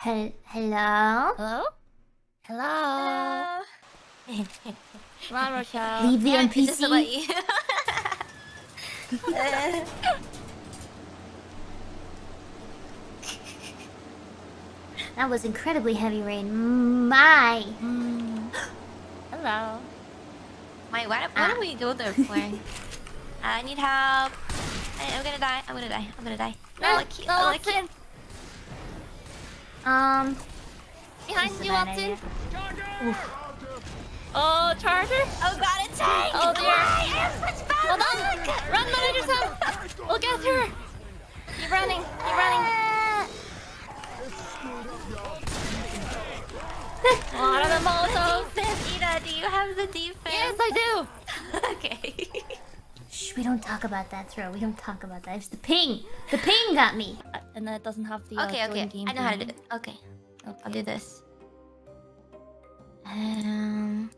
Hel hello? Hello? Hello. Come on, Rochelle. Leave the Yeah, NPC. you- That was incredibly heavy rain. My. Mm. Hello. Wait, what, what Ah. do we go there for? I need help. I, I'm gonna die. I'm gonna die. I'm gonna die. No, lucky. no, lucky. Watson. Um. Behind you, a bad Oh, Charger. Oh god, it's tank! Oh, dear. Why? I have such bad Hold on. Run, manager Sam. We'll get her. Keep running. Keep running. What are the Molotovs? Ida, do you have the defense? Yes, I do. okay. Shh, we don't talk about that throw. We don't talk about that. It's the ping. The ping got me. And then it doesn't have the uh, okay, okay. game I know how to do it. Okay. Okay. I'll do this. Um.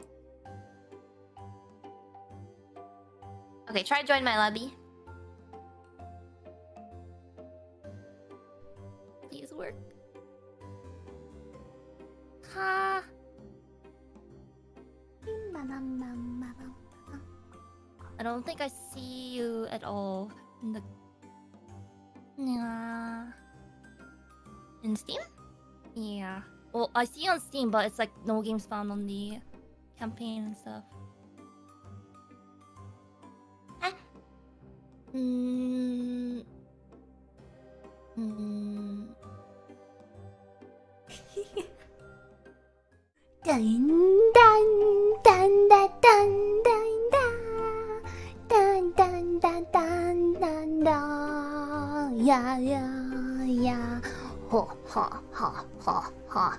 Okay, try to join my lobby. Please work. Ha. I don't think I see you at all in the. Yeah. In Steam? Yeah. Well, I see on Steam, but it's like no games found on the campaign and stuff. Ah. Mm. Mm. Dun dun dun dun dun 呀呀呀，哈哈哈哈哈！